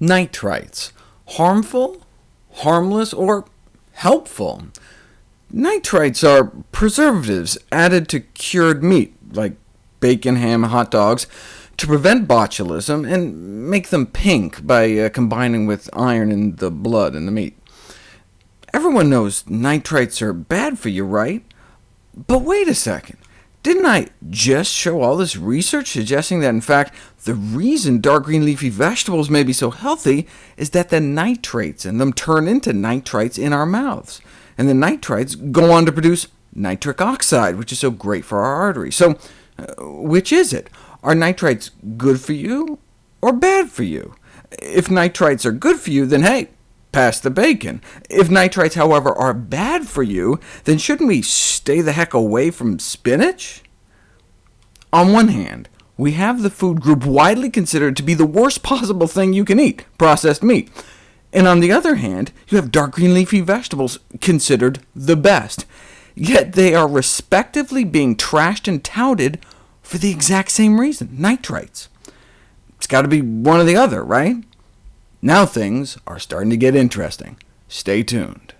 Nitrites, harmful, harmless, or helpful? Nitrites are preservatives added to cured meat, like bacon, ham, hot dogs, to prevent botulism and make them pink by uh, combining with iron in the blood in the meat. Everyone knows nitrites are bad for you, right? But wait a second. Didn't I just show all this research suggesting that, in fact, the reason dark green leafy vegetables may be so healthy is that the nitrates in them turn into nitrites in our mouths, and the nitrites go on to produce nitric oxide, which is so great for our arteries. So uh, which is it? Are nitrites good for you, or bad for you? If nitrites are good for you, then hey, pass the bacon. If nitrites, however, are bad for you, then shouldn't we stay the heck away from spinach? On one hand, we have the food group widely considered to be the worst possible thing you can eat, processed meat. And on the other hand, you have dark green leafy vegetables considered the best. Yet they are respectively being trashed and touted for the exact same reason, nitrites. It's got to be one or the other, right? Now things are starting to get interesting. Stay tuned.